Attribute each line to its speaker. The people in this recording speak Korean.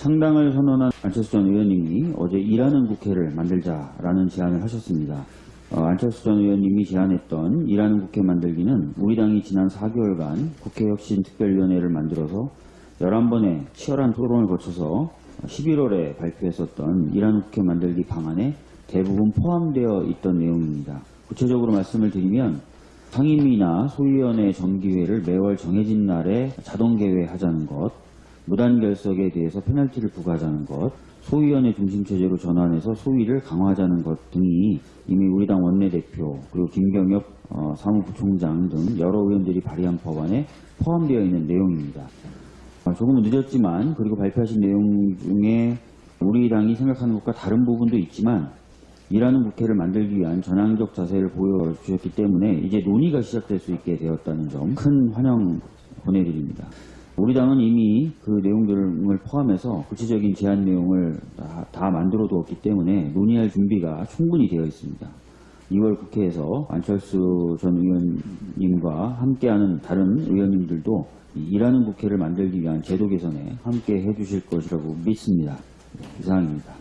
Speaker 1: 창당을 선언한 안철수 전 의원님이 어제 일하는 국회를 만들자라는 제안을 하셨습니다. 어, 안철수 전 의원님이 제안했던 일하는 국회 만들기는 우리 당이 지난 4개월간 국회혁신특별위원회를 만들어서 11번의 치열한 토론을 거쳐서 11월에 발표했었던 일하는 국회 만들기 방안에 대부분 포함되어 있던 내용입니다. 구체적으로 말씀을 드리면 상임위나 소위원회 정기회를 매월 정해진 날에 자동 개회하자는 것, 무단 결석에 대해서 페널티를 부과하자는 것, 소위원회 중심 체제로 전환해서 소위를 강화하자는 것 등이 이미 우리 당 원내대표 그리고 김경엽 어, 사무부총장 등 여러 의원들이 발의한 법안에 포함되어 있는 내용입니다. 어, 조금은 늦었지만 그리고 발표하신 내용 중에 우리 당이 생각하는 것과 다른 부분도 있지만 일하는 국회를 만들기 위한 전향적 자세를 보여주셨기 때문에 이제 논의가 시작될 수 있게 되었다는 점 큰 환영 보내드립니다. 우리 당은 이미 그 내용들을 포함해서 구체적인 제안 내용을 다, 다 만들어 두었기 때문에 논의할 준비가 충분히 되어 있습니다. 2월 국회에서 안철수 전 의원님과 함께하는 다른 의원님들도 이 일하는 국회를 만들기 위한 제도 개선에 함께 해주실 것이라고 믿습니다. 이상입니다.